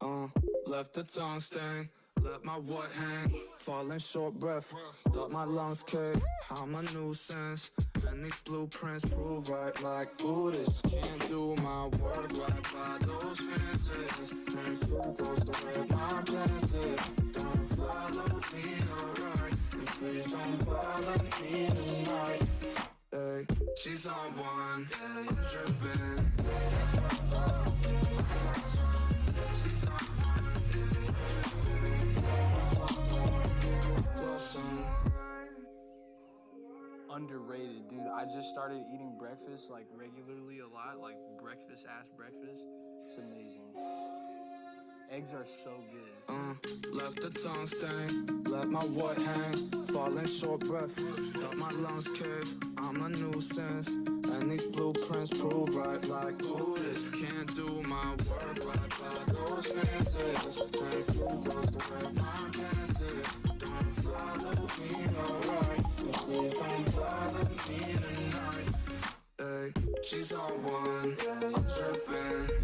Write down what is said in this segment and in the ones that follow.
Uh, left the tongue stain, let my what hang, falling short breath, thought my lungs cave, I'm a nuisance, and these blueprints prove right like Buddhists, can't do my work right by those fences, and who goes to where my plans don't follow me, alright, and please don't bother me tonight, hey, she's on one, I'm dripping, Underrated, dude. I just started eating breakfast like regularly a lot, like breakfast ass breakfast. It's amazing. Eggs are so good. Uh, left the tongue stain, let my what hang, falling short breath, thought my lungs cave, I'm a nuisance, and these blueprints prove right like Buddhists, can't do my work right by those fences, thanks to those don't bother me tonight, hey, she's on one, I'm dripping,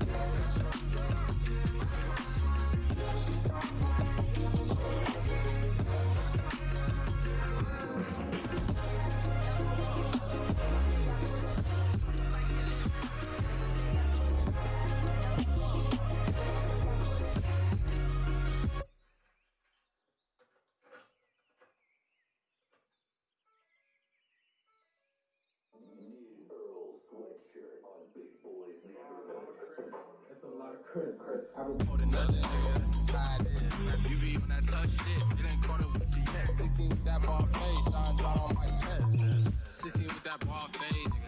Holding nothing, just how it is. You be on that tough shit, it ain't caught up with you yet. 16 with that ball face, shine on my chest. 16 with that ball face.